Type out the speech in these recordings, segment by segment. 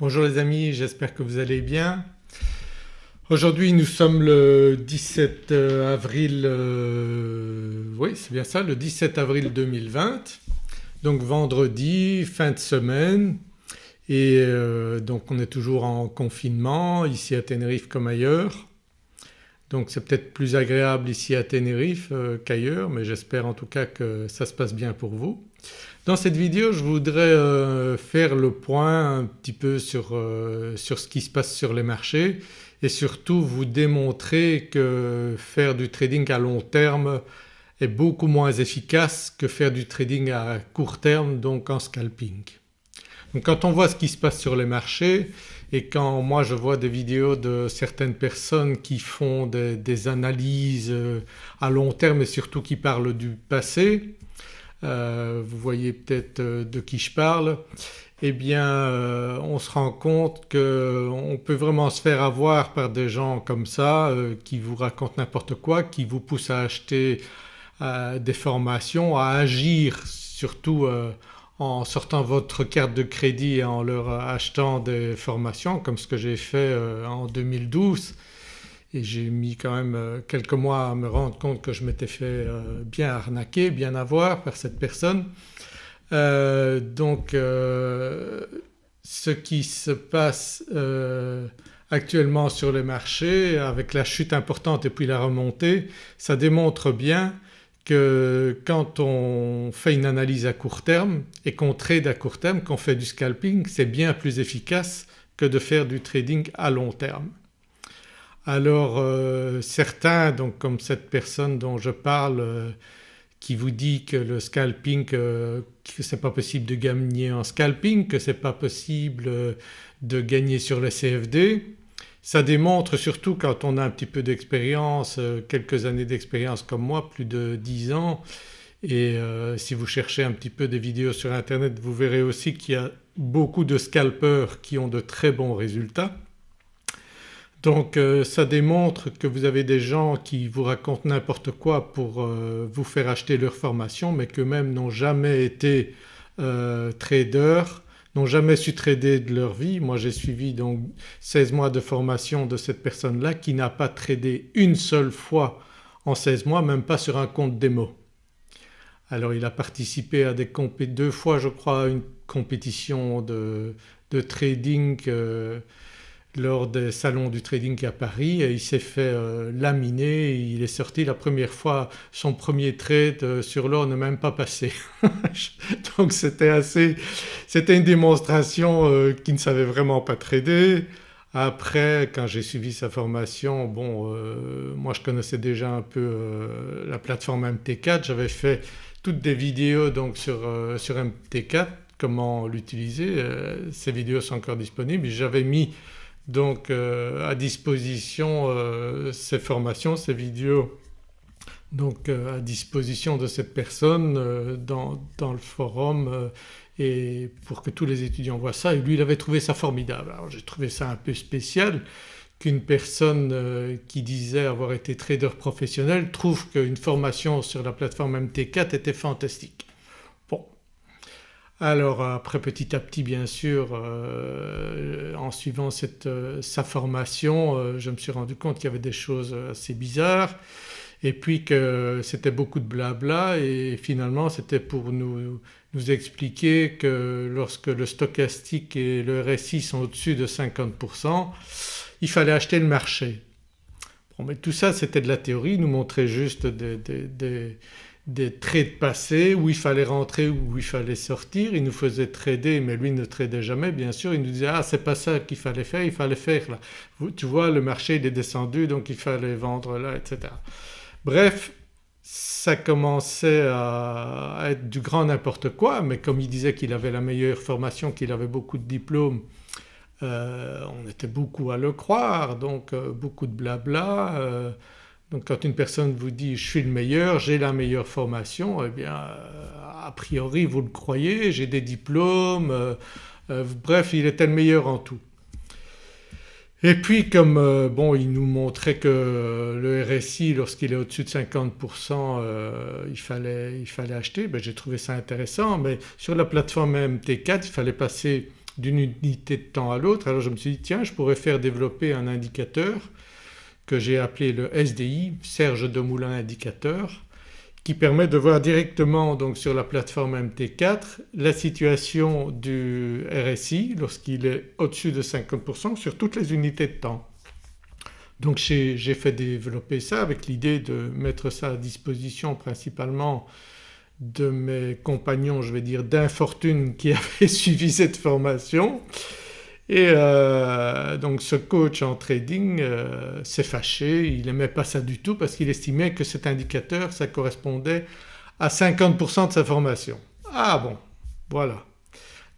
Bonjour les amis, j'espère que vous allez bien. Aujourd'hui nous sommes le 17 euh, avril, euh, oui c'est bien ça, le 17 avril 2020 donc vendredi, fin de semaine et euh, donc on est toujours en confinement ici à Tenerife comme ailleurs. Donc c'est peut-être plus agréable ici à Tenerife qu'ailleurs mais j'espère en tout cas que ça se passe bien pour vous. Dans cette vidéo je voudrais euh, faire le point un petit peu sur, euh, sur, ce qui se passe sur les marchés et surtout vous démontrer que faire du trading à long terme est beaucoup moins efficace que faire du trading à court terme donc en scalping. Donc quand on voit ce qui se passe sur les marchés et quand moi je vois des vidéos de certaines personnes qui font des, des analyses euh, à long terme et surtout qui parlent du passé vous voyez peut-être euh, de qui je parle, eh bien euh, on se rend compte qu'on peut vraiment se faire avoir par des gens comme ça qui vous racontent n'importe quoi, qui vous poussent à acheter des formations, à agir surtout en sortant votre carte de crédit et en leur achetant des formations comme ce que j'ai fait en 2012 et j'ai mis quand même euh, quelques mois à me rendre compte que je m'étais fait euh, bien arnaquer, bien avoir par cette personne. Euh, donc ce qui se passe actuellement sur les marchés avec la chute importante et puis la remontée ça démontre bien que quand on fait une analyse à court terme et qu'on trade à court terme, qu'on fait du scalping c'est bien plus efficace que de faire du trading à long terme. Alors euh, certains donc comme cette personne dont je parle euh, qui vous dit que le scalping, euh, que c'est pas possible de gagner en scalping, que c'est pas possible de gagner sur les CFD. Ça démontre surtout quand on a un petit peu d'expérience, quelques années d'expérience comme moi, plus de 10 ans et si vous cherchez un petit peu des vidéos sur internet vous verrez aussi qu'il y a beaucoup de scalpers qui ont de très bons résultats. Donc euh, ça démontre que vous avez des gens qui vous racontent n'importe quoi pour euh, vous faire acheter leur formation mais qu'eux-mêmes n'ont jamais été euh, traders, n'ont jamais su trader de leur vie. Moi j'ai suivi donc 16 mois de formation de cette personne-là qui n'a pas tradé une seule fois en 16 mois même pas sur un compte démo. Alors il a participé à des deux fois je crois à une compétition de, de trading lors des salons du trading à Paris et il s'est fait euh, laminer, il est sorti la première fois son premier trade euh, sur l'or n'est même pas passé. Donc c'était assez, c'était une démonstration euh, qu'il ne savait vraiment pas trader. Après quand j'ai suivi sa formation, bon moi je connaissais déjà un peu la plateforme MT4, j'avais fait toutes des vidéos donc sur, sur MT4 comment l'utiliser, ces vidéos sont encore disponibles. J'avais mis donc euh, à disposition euh, ces formations, ces vidéos donc euh, à disposition de cette personne dans, dans, le forum et pour que tous les étudiants voient ça et lui il avait trouvé ça formidable. Alors j'ai trouvé ça un peu spécial qu'une personne qui disait avoir été trader professionnel trouve qu'une formation sur la plateforme MT4 était fantastique. Alors après petit à petit bien sûr euh, en suivant cette, euh, sa formation euh, je me suis rendu compte qu'il y avait des choses assez bizarres. Et puis que c'était beaucoup de blabla. Et finalement c'était pour nous, nous, expliquer que lorsque le stochastique et le RSI sont au-dessus de 50% il fallait acheter le marché. Bon mais tout ça c'était de la théorie, nous montrait juste des des trades passés où il fallait rentrer ou où il fallait sortir, il nous faisait trader mais lui ne tradait jamais bien sûr, il nous disait ah c'est pas ça qu'il fallait faire, il fallait faire là. Tu vois le marché il est descendu donc il fallait vendre là etc. Bref ça commençait à être du grand n'importe quoi mais comme il disait qu'il avait la meilleure formation, qu'il avait beaucoup de diplômes euh, on était beaucoup à le croire donc euh, beaucoup de blabla. Euh, donc quand une personne vous dit je suis le meilleur, j'ai la meilleure formation, eh bien euh, a priori vous le croyez, j'ai des diplômes, euh, euh, bref il était le meilleur en tout. Et puis comme bon il nous montrait que le RSI lorsqu'il est au-dessus de 50% il, fallait, il, fallait, acheter, ben, j'ai trouvé ça intéressant mais sur la plateforme MT4 il fallait passer d'une unité de temps à l'autre alors je me suis dit tiens je pourrais faire développer un indicateur que j'ai appelé le SDI, Serge Demoulin indicateur qui permet de voir directement donc sur la plateforme MT4 la situation du RSI lorsqu'il est au-dessus de 50% sur toutes les unités de temps. Donc j'ai fait développer ça avec l'idée de mettre ça à disposition principalement de mes compagnons je vais dire d'infortune qui avaient suivi cette formation et euh, donc ce coach en trading euh, s'est fâché, il n'aimait pas ça du tout parce qu'il estimait que cet indicateur ça correspondait à 50% de sa formation. Ah bon voilà.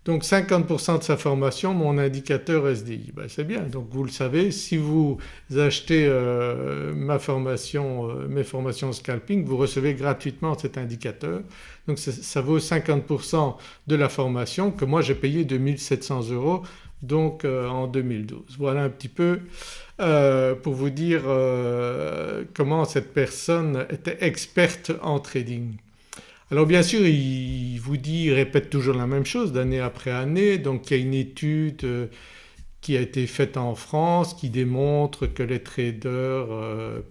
Donc 50% de sa formation mon indicateur SDI. Ben c'est bien donc vous le savez si vous achetez euh, ma formation, mes formations scalping vous recevez gratuitement cet indicateur donc ça vaut 50% de la formation que moi j'ai payé 2700 euros donc euh, en 2012. Voilà un petit peu euh, pour vous dire euh, comment cette personne était experte en trading. Alors bien sûr il vous dit, il répète toujours la même chose d'année après année donc il y a une étude qui a été faite en France qui démontre que les traders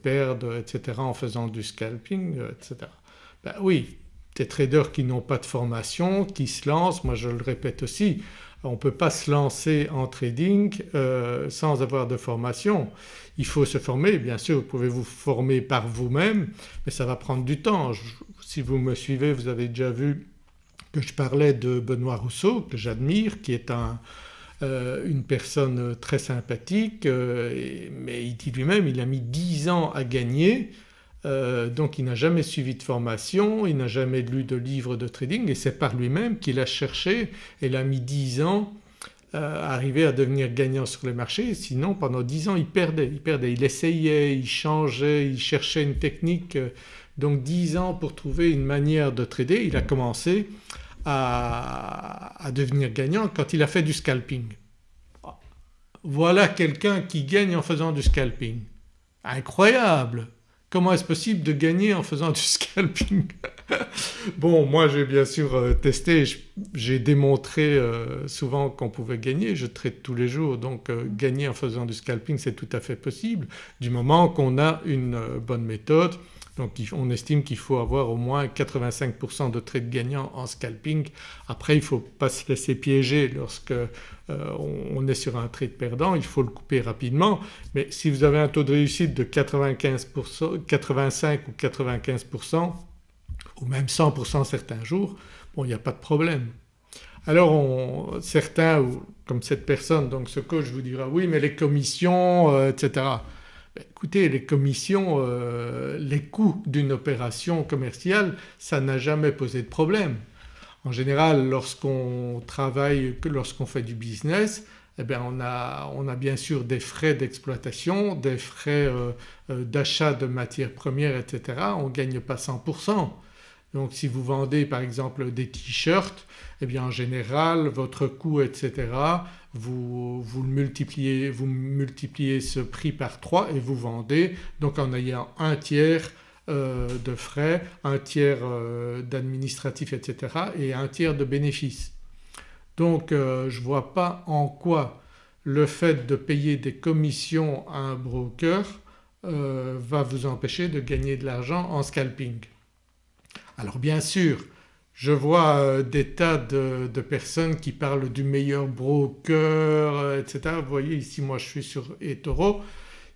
perdent etc. en faisant du scalping etc. Ben oui des traders qui n'ont pas de formation, qui se lancent, moi je le répète aussi, on ne peut pas se lancer en trading euh, sans avoir de formation. Il faut se former bien sûr vous pouvez vous former par vous-même mais ça va prendre du temps. si vous me suivez vous avez déjà vu que je parlais de Benoît Rousseau que j'admire qui est euh, une personne très sympathique euh, mais il dit lui-même il a mis 10 ans à gagner euh, donc il n'a jamais suivi de formation, il n'a jamais lu de livre de trading et c'est par lui-même qu'il a cherché et il a mis 10 ans euh, à arriver à devenir gagnant sur les marchés sinon pendant 10 ans il perdait, il perdait, il essayait, il changeait, il cherchait une technique donc 10 ans pour trouver une manière de trader il a commencé à devenir gagnant quand il a fait du scalping. Voilà quelqu'un qui gagne en faisant du scalping. Incroyable Comment est-ce possible de gagner en faisant du scalping? Bon moi j'ai bien sûr euh, testé, j'ai démontré euh, souvent qu'on pouvait gagner, je traite tous les jours. Donc euh, gagner en faisant du scalping c'est tout à fait possible du moment qu'on a une bonne méthode donc on estime qu'il faut avoir au moins 85% de trades gagnants en scalping. Après il ne faut pas se laisser piéger lorsque euh, on est sur un trade perdant, il faut le couper rapidement mais si vous avez un taux de réussite de 95%, 85 ou 95% ou même 100% certains jours, bon il n'y a pas de problème. Alors certains comme cette personne donc ce coach vous dira oui mais les commissions euh, etc. Écoutez les commissions, euh, les coûts d'une opération commerciale ça n'a jamais posé de problème. En général lorsqu'on travaille, lorsqu'on fait du business eh bien on a, on a, bien sûr des frais d'exploitation, des frais euh, euh, d'achat de matières premières etc. On ne gagne pas 100%. Donc si vous vendez par exemple des t-shirts eh bien en général votre coût etc. Vous, vous, multipliez, vous multipliez ce prix par 3 et vous vendez donc en ayant un tiers euh, de frais, un tiers euh, d'administratif etc. et un tiers de bénéfices. Donc euh, je ne vois pas en quoi le fait de payer des commissions à un broker va vous empêcher de gagner de l'argent en scalping. Alors bien sûr je vois euh, des tas de, personnes qui parlent du meilleur broker euh, etc. Vous voyez ici moi je suis sur eToro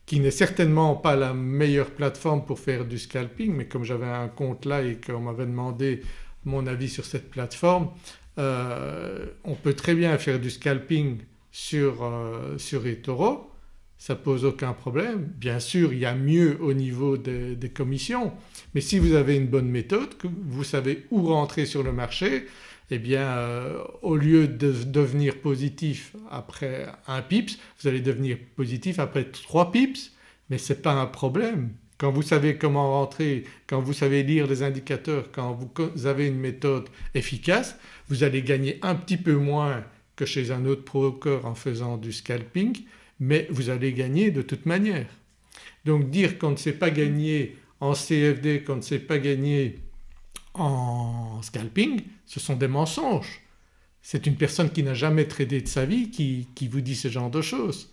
qui n'est certainement pas la meilleure plateforme pour faire du scalping mais comme j'avais un compte là et qu'on m'avait demandé mon avis sur cette plateforme euh, on peut très bien faire du scalping sur, sur eToro ça pose aucun problème. Bien sûr il y a mieux au niveau des, commissions mais si vous avez une bonne méthode, que vous savez où rentrer sur le marché eh bien euh, au lieu de devenir positif après un pips vous allez devenir positif après trois pips mais ce n'est pas un problème. Quand vous savez comment rentrer, quand vous savez lire les indicateurs, quand vous avez une méthode efficace vous allez gagner un petit peu moins que chez un autre broker en faisant du scalping mais vous allez gagner de toute manière. Donc dire qu'on ne sait pas gagner en CFD, qu'on ne sait pas gagner en scalping, ce sont des mensonges. C'est une personne qui n'a jamais tradé de sa vie qui, vous dit ce genre de choses.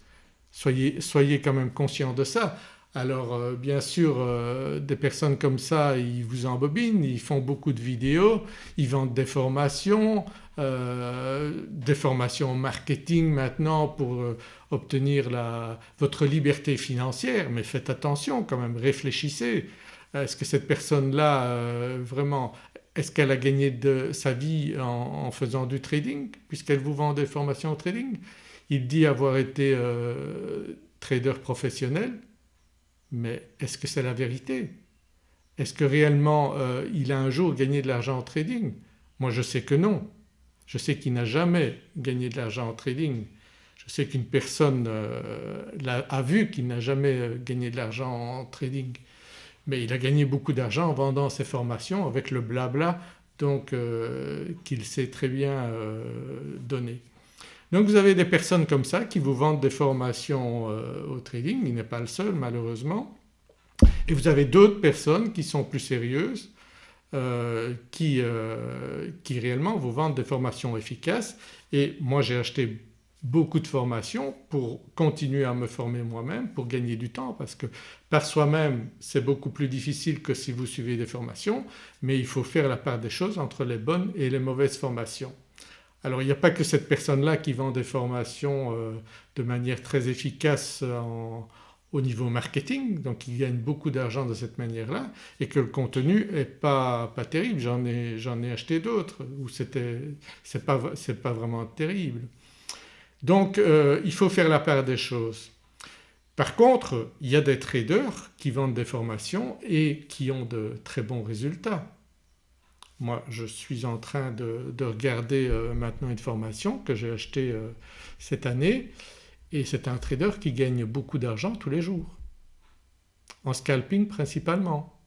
Soyez, soyez quand même conscient de ça. Alors euh, bien sûr euh, des personnes comme ça ils vous embobinent, ils font beaucoup de vidéos, ils vendent des formations, euh, des formations marketing maintenant pour obtenir la, votre liberté financière mais faites attention quand même, réfléchissez. Est-ce que cette personne-là vraiment est-ce qu'elle a gagné de sa vie en, faisant du trading puisqu'elle vous vend des formations au trading? Il dit avoir été trader professionnel mais est-ce que c'est la vérité? Est-ce que réellement euh, il a un jour gagné de l'argent en trading? Moi je sais que non. Je sais qu'il n'a jamais gagné de l'argent en trading. Je sais qu'une personne euh, a, vu qu'il n'a jamais euh, gagné de l'argent en trading mais il a gagné beaucoup d'argent en vendant ses formations avec le blabla donc qu'il sait très bien donner. Donc vous avez des personnes comme ça qui vous vendent des formations euh, au trading, il n'est pas le seul malheureusement. Et vous avez d'autres personnes qui sont plus sérieuses euh, qui, euh, qui réellement vous vendent des formations efficaces et moi j'ai acheté beaucoup de formations pour continuer à me former moi-même, pour gagner du temps parce que par soi-même c'est beaucoup plus difficile que si vous suivez des formations mais il faut faire la part des choses entre les bonnes et les mauvaises formations. Alors il n'y a pas que cette personne-là qui vend des formations euh, de manière très efficace au niveau marketing donc il gagne beaucoup d'argent de cette manière-là et que le contenu n'est pas, pas terrible. J'en ai, ai, acheté d'autres où c'est pas, pas vraiment terrible. Donc euh, il faut faire la part des choses. Par contre il y a des traders qui vendent des formations et qui ont de très bons résultats. Moi je suis en train de, regarder euh, maintenant une formation que j'ai achetée euh, cette année et c'est un trader qui gagne beaucoup d'argent tous les jours, en scalping principalement.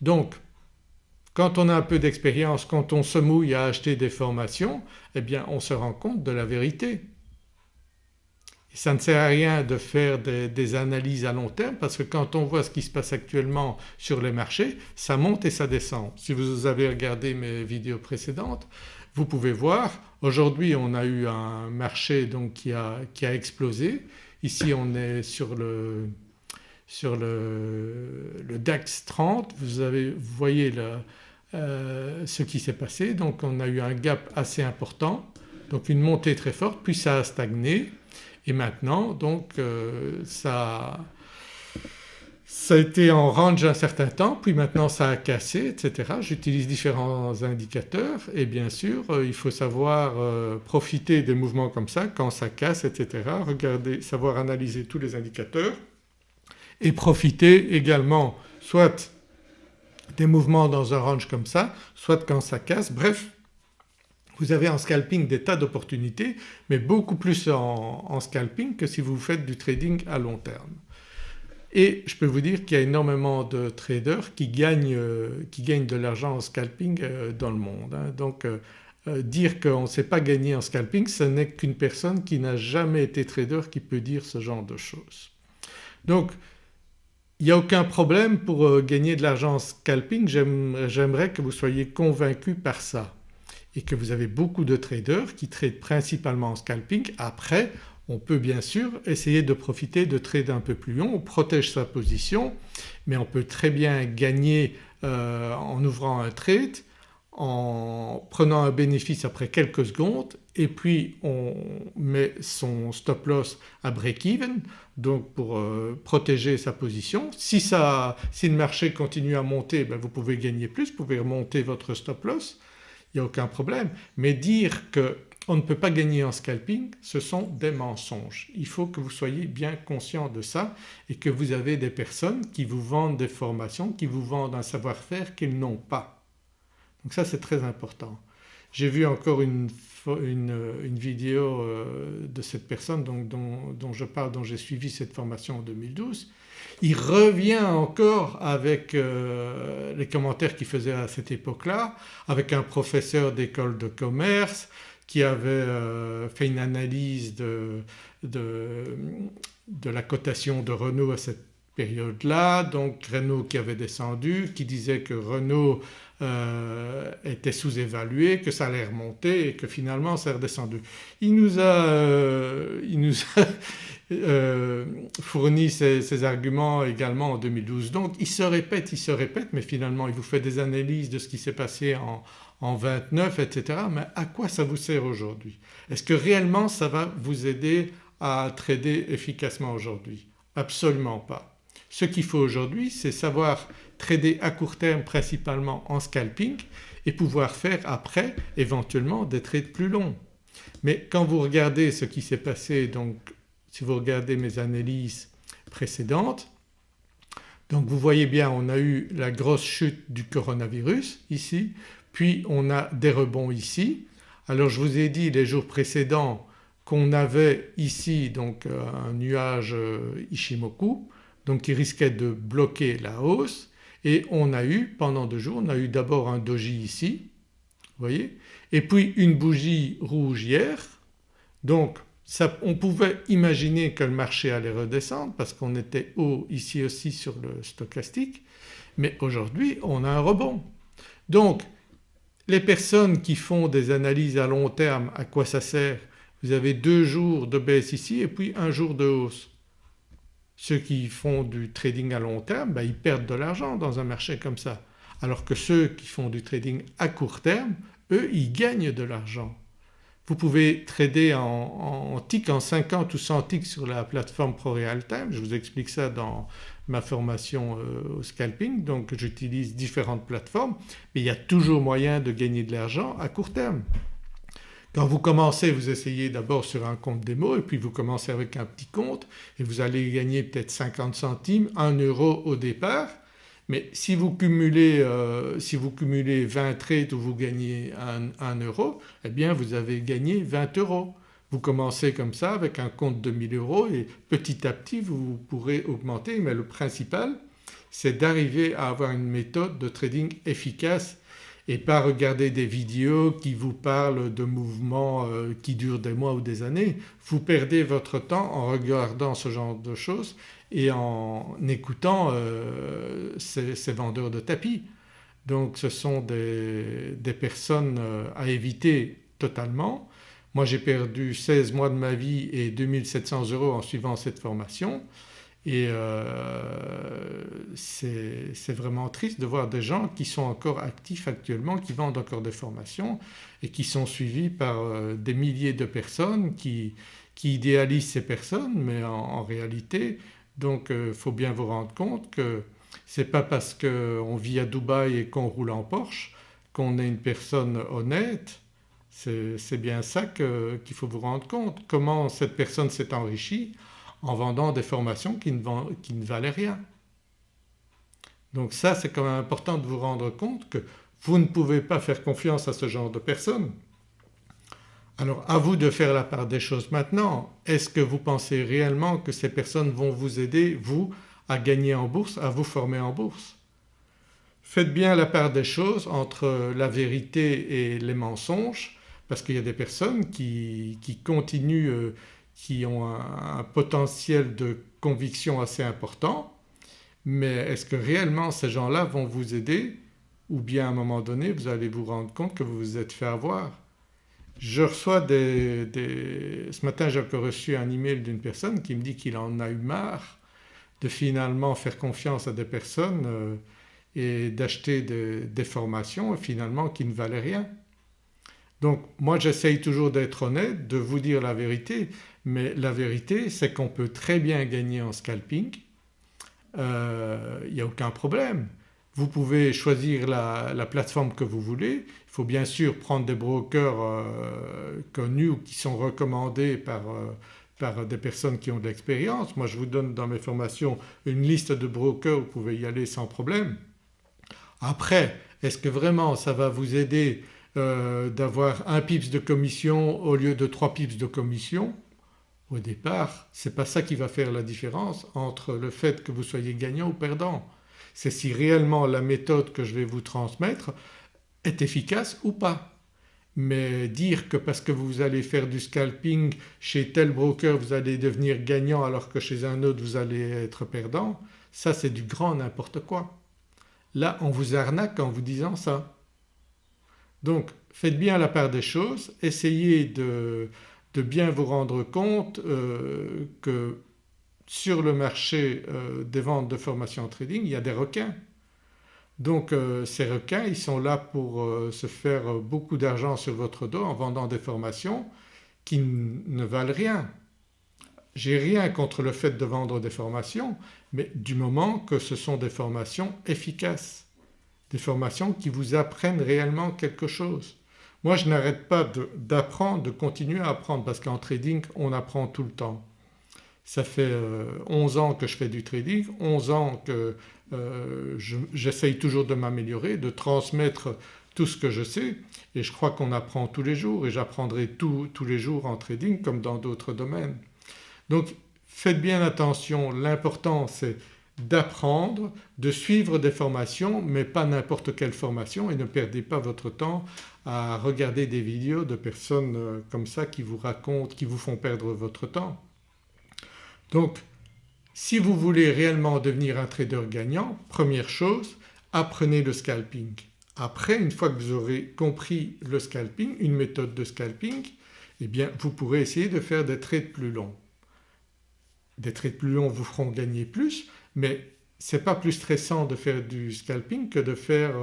Donc quand on a un peu d'expérience, quand on se mouille à acheter des formations eh bien on se rend compte de la vérité ça ne sert à rien de faire des, analyses à long terme parce que quand on voit ce qui se passe actuellement sur les marchés ça monte et ça descend. Si vous avez regardé mes vidéos précédentes vous pouvez voir aujourd'hui on a eu un marché donc qui a, qui a explosé. Ici on est sur le, sur le, DAX 30 vous, avez, vous voyez euh, ce qui s'est passé. Donc on a eu un gap assez important. Donc une montée très forte puis ça a stagné. Et maintenant donc euh, ça, ça a été en range un certain temps puis maintenant ça a cassé etc. J'utilise différents indicateurs et bien sûr euh, il faut savoir euh, profiter des mouvements comme ça quand ça casse etc. Regarder, savoir analyser tous les indicateurs et profiter également soit des mouvements dans un range comme ça, soit quand ça casse, bref vous avez en scalping des tas d'opportunités mais beaucoup plus en, scalping que si vous faites du trading à long terme. Et je peux vous dire qu'il y a énormément de traders qui gagnent, euh, qui gagnent de l'argent en scalping euh, dans le monde. Hein. Donc euh, dire qu'on ne sait pas gagner en scalping ce n'est qu'une personne qui n'a jamais été trader qui peut dire ce genre de choses. Donc il n'y a aucun problème pour gagner de l'argent en scalping, j'aimerais que vous soyez convaincus par ça et que vous avez beaucoup de traders qui tradent principalement en scalping. Après on peut bien sûr essayer de profiter de trades un peu plus longs, on protège sa position mais on peut très bien gagner euh, en ouvrant un trade, en prenant un bénéfice après quelques secondes et puis on met son stop loss à break-even donc pour euh, protéger sa position. Si, ça, si le marché continue à monter ben vous pouvez gagner plus, vous pouvez remonter votre stop loss il n'y a aucun problème. Mais dire qu'on ne peut pas gagner en scalping ce sont des mensonges. Il faut que vous soyez bien conscient de ça et que vous avez des personnes qui vous vendent des formations, qui vous vendent un savoir-faire qu'ils n'ont pas. Donc ça c'est très important. J'ai vu encore une, vidéo euh, de cette personne dont, je parle, dont j'ai suivi cette formation en 2012. Il revient encore avec euh, les commentaires qu'il faisait à cette époque-là avec un professeur d'école de commerce qui avait euh, fait une analyse de, de, la cotation de Renault à cette période-là donc Renault qui avait descendu, qui disait que Renault euh, était sous-évalué, que ça allait remonter et que finalement ça est redescendu. Il nous a, euh, il nous a euh, fourni ces, arguments également en 2012. Donc il se répète, il se répète mais finalement il vous fait des analyses de ce qui s'est passé en, en 29 etc. Mais à quoi ça vous sert aujourd'hui? Est-ce que réellement ça va vous aider à trader efficacement aujourd'hui? Absolument pas. Ce qu'il faut aujourd'hui c'est savoir trader à court terme principalement en scalping et pouvoir faire après éventuellement des trades plus longs. Mais quand vous regardez ce qui s'est passé donc si vous regardez mes analyses précédentes donc vous voyez bien on a eu la grosse chute du coronavirus ici puis on a des rebonds ici. Alors je vous ai dit les jours précédents qu'on avait ici donc euh, un nuage euh, Ishimoku donc qui risquait de bloquer la hausse et on a eu pendant deux jours, on a eu d'abord un doji ici, vous voyez, et puis une bougie rouge hier. Donc on pouvait imaginer que le marché allait redescendre parce qu'on était haut ici aussi sur le stochastique mais aujourd'hui on a un rebond. Donc les personnes qui font des analyses à long terme à quoi ça sert? Vous avez deux jours de baisse ici et puis un jour de hausse. Ceux qui font du trading à long terme ben, ils perdent de l'argent dans un marché comme ça alors que ceux qui font du trading à court terme eux ils gagnent de l'argent. Vous pouvez trader en, en, en 50 ou 100 ticks sur la plateforme ProRealTime, je vous explique ça dans ma formation euh, au scalping. Donc j'utilise différentes plateformes mais il y a toujours moyen de gagner de l'argent à court terme. Quand vous commencez vous essayez d'abord sur un compte démo et puis vous commencez avec un petit compte et vous allez gagner peut-être 50 centimes, 1 euro au départ mais si vous cumulez, euh, si vous cumulez 20 trades où vous gagnez 1, euro eh bien vous avez gagné 20 euros. Vous commencez comme ça avec un compte de 1000 euros et petit à petit vous pourrez augmenter mais le principal c'est d'arriver à avoir une méthode de trading efficace et pas regarder des vidéos qui vous parlent de mouvements euh, qui durent des mois ou des années. Vous perdez votre temps en regardant ce genre de choses et en écoutant euh, ces, vendeurs de tapis. Donc ce sont des, personnes euh, à éviter totalement. Moi j'ai perdu 16 mois de ma vie et 2700 euros en suivant cette formation et euh, c'est vraiment triste de voir des gens qui sont encore actifs actuellement, qui vendent encore des formations et qui sont suivis par euh, des milliers de personnes qui, idéalisent ces personnes mais en, réalité donc il euh, faut bien vous rendre compte que ce n'est pas parce qu'on vit à Dubaï et qu'on roule en Porsche qu'on est une personne honnête, c'est bien ça qu'il faut vous rendre compte. Comment cette personne s'est enrichie en vendant des formations qui ne, valaient rien. Donc ça c'est quand même important de vous rendre compte que vous ne pouvez pas faire confiance à ce genre de personnes. Alors à vous de faire la part des choses maintenant. Est-ce que vous pensez réellement que ces personnes vont vous aider vous à gagner en bourse, à vous former en bourse? Faites bien la part des choses entre la vérité et les mensonges parce qu'il y a des personnes qui, qui continuent euh, qui ont un, potentiel de conviction assez important mais est-ce que réellement ces gens-là vont vous aider ou bien à un moment donné vous allez vous rendre compte que vous vous êtes fait avoir? Je reçois des, Ce matin j'ai reçu un email d'une personne qui me dit qu'il en a eu marre de finalement faire confiance à des personnes euh, et d'acheter des formations finalement qui ne valaient rien. Donc moi j'essaye toujours d'être honnête, de vous dire la vérité mais la vérité c'est qu'on peut très bien gagner en scalping, euh, il n'y a aucun problème. Vous pouvez choisir la, plateforme que vous voulez, il faut bien sûr prendre des brokers euh, connus ou qui sont recommandés par, euh, par des personnes qui ont de l'expérience. Moi je vous donne dans mes formations une liste de brokers, vous pouvez y aller sans problème. Après est-ce que vraiment ça va vous aider euh, d'avoir un pips de commission au lieu de trois pips de commission? Au départ ce n'est pas ça qui va faire la différence entre le fait que vous soyez gagnant ou perdant. C'est si réellement la méthode que je vais vous transmettre est efficace ou pas. Mais dire que parce que vous allez faire du scalping chez tel broker vous allez devenir gagnant alors que chez un autre vous allez être perdant, ça c'est du grand n'importe quoi. Là on vous arnaque en vous disant ça. Donc faites bien la part des choses, essayez de, bien vous rendre compte euh, que sur le marché euh, des ventes de formation en trading il y a des requins. Donc euh, ces requins ils sont là pour se faire beaucoup d'argent sur votre dos en vendant des formations qui ne valent rien. J'ai rien contre le fait de vendre des formations mais du moment que ce sont des formations efficaces, des formations qui vous apprennent réellement quelque chose. Moi je n'arrête pas d'apprendre, de, continuer à apprendre parce qu'en trading on apprend tout le temps. Ça fait 11 euh, ans que je fais du trading, 11 ans que euh, j'essaye toujours de m'améliorer, de transmettre tout ce que je sais et je crois qu'on apprend tous les jours et j'apprendrai tous les jours en trading comme dans d'autres domaines. Donc faites bien attention, l'important c'est d'apprendre, de suivre des formations mais pas n'importe quelle formation et ne perdez pas votre temps à regarder des vidéos de personnes euh, comme ça qui vous racontent, qui vous font perdre votre temps. Donc si vous voulez réellement devenir un trader gagnant, première chose apprenez le scalping. Après une fois que vous aurez compris le scalping, une méthode de scalping, eh bien vous pourrez essayer de faire des trades plus longs. Des trades plus longs vous feront gagner plus mais ce pas plus stressant de faire du scalping que de faire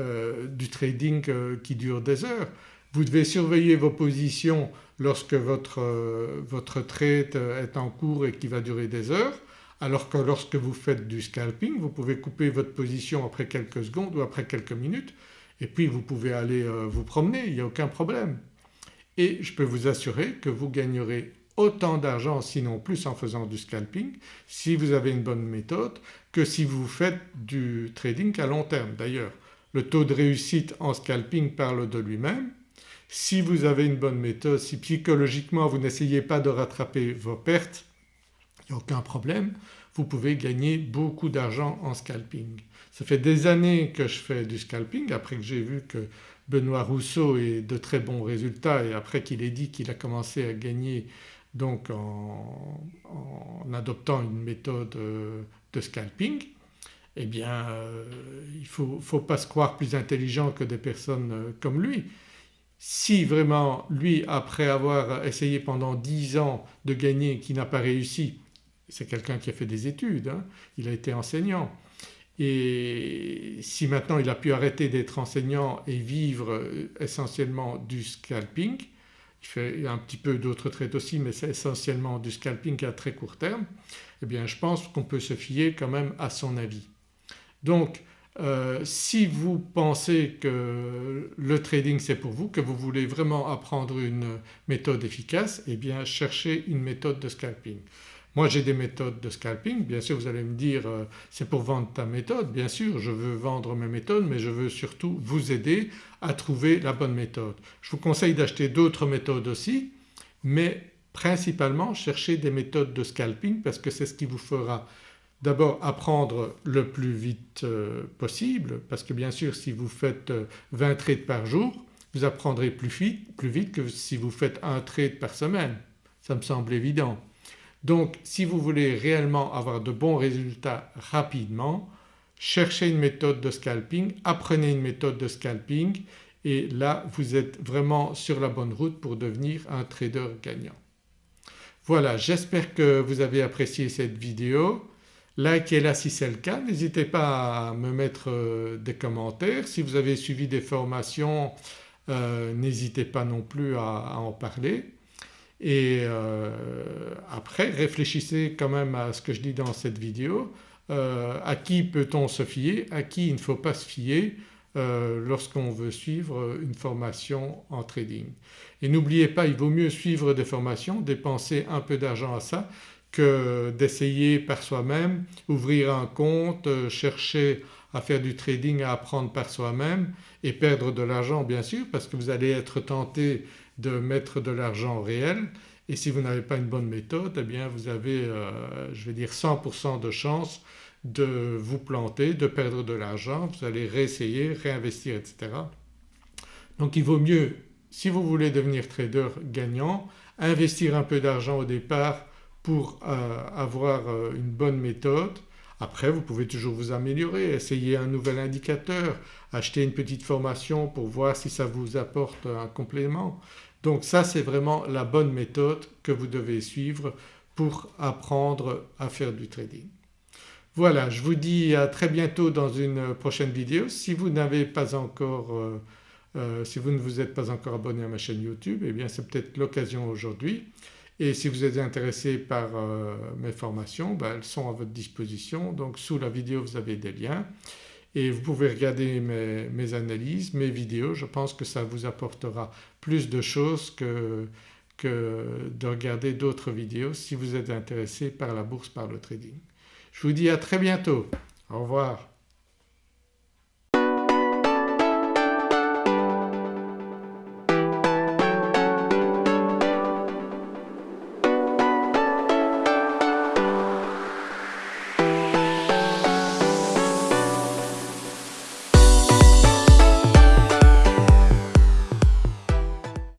euh, euh, du trading euh, qui dure des heures. Vous devez surveiller vos positions lorsque votre, votre trade est en cours et qui va durer des heures alors que lorsque vous faites du scalping vous pouvez couper votre position après quelques secondes ou après quelques minutes et puis vous pouvez aller vous promener, il n'y a aucun problème. Et je peux vous assurer que vous gagnerez autant d'argent sinon plus en faisant du scalping si vous avez une bonne méthode que si vous faites du trading à long terme. D'ailleurs le taux de réussite en scalping parle de lui-même. Si vous avez une bonne méthode, si psychologiquement vous n'essayez pas de rattraper vos pertes, il n'y a aucun problème, vous pouvez gagner beaucoup d'argent en scalping. Ça fait des années que je fais du scalping après que j'ai vu que Benoît Rousseau ait de très bons résultats et après qu'il ait dit qu'il a commencé à gagner donc en, adoptant une méthode euh, de scalping eh bien euh, il ne faut, pas se croire plus intelligent que des personnes euh, comme lui. Si vraiment lui après avoir essayé pendant 10 ans de gagner qui n'a pas réussi, c'est quelqu'un qui a fait des études, hein, il a été enseignant et si maintenant il a pu arrêter d'être enseignant et vivre essentiellement du scalping il fait un petit peu d'autres trades aussi mais c'est essentiellement du scalping à très court terme, eh bien je pense qu'on peut se fier quand même à son avis. Donc euh, si vous pensez que le trading c'est pour vous, que vous voulez vraiment apprendre une méthode efficace, eh bien cherchez une méthode de scalping. Moi j'ai des méthodes de scalping, bien sûr vous allez me dire euh, c'est pour vendre ta méthode, bien sûr je veux vendre mes méthodes mais je veux surtout vous aider à trouver la bonne méthode. Je vous conseille d'acheter d'autres méthodes aussi mais principalement cherchez des méthodes de scalping parce que c'est ce qui vous fera d'abord apprendre le plus vite euh, possible parce que bien sûr si vous faites 20 euh, trades par jour vous apprendrez plus vite, plus vite que si vous faites un trade par semaine, ça me semble évident. Donc si vous voulez réellement avoir de bons résultats rapidement, cherchez une méthode de scalping, apprenez une méthode de scalping et là vous êtes vraiment sur la bonne route pour devenir un trader gagnant. Voilà j'espère que vous avez apprécié cette vidéo. Likez-la si c'est le cas, n'hésitez pas à me mettre euh, des commentaires. Si vous avez suivi des formations euh, n'hésitez pas non plus à en parler et euh, après réfléchissez quand même à ce que je dis dans cette vidéo, à qui peut-on se fier, à qui il ne faut pas se fier lorsqu'on veut suivre une formation en trading? Et n'oubliez pas il vaut mieux suivre des formations, dépenser un peu d'argent à ça que d'essayer par soi-même, ouvrir un compte, chercher à faire du trading, à apprendre par soi-même et perdre de l'argent bien sûr parce que vous allez être tenté de mettre de l'argent réel et si vous n'avez pas une bonne méthode eh bien vous avez euh, je vais dire 100% de chance de vous planter, de perdre de l'argent, vous allez réessayer, réinvestir etc. Donc il vaut mieux si vous voulez devenir trader gagnant investir un peu d'argent au départ pour euh, avoir euh, une bonne méthode, Après vous pouvez toujours vous améliorer, essayer un nouvel indicateur, acheter une petite formation pour voir si ça vous apporte un complément. Donc ça c'est vraiment la bonne méthode que vous devez suivre pour apprendre à faire du trading. Voilà je vous dis à très bientôt dans une prochaine vidéo. Si vous n'avez pas encore euh, si vous ne vous êtes pas encore abonné à ma chaîne YouTube eh bien c'est peut-être l'occasion aujourd'hui et si vous êtes intéressé par euh, mes formations ben, elles sont à votre disposition donc sous la vidéo vous avez des liens et vous pouvez regarder mes, mes analyses, mes vidéos, je pense que ça vous apportera plus de choses que, que de regarder d'autres vidéos si vous êtes intéressé par la bourse, par le trading. Je vous dis à très bientôt. Au revoir.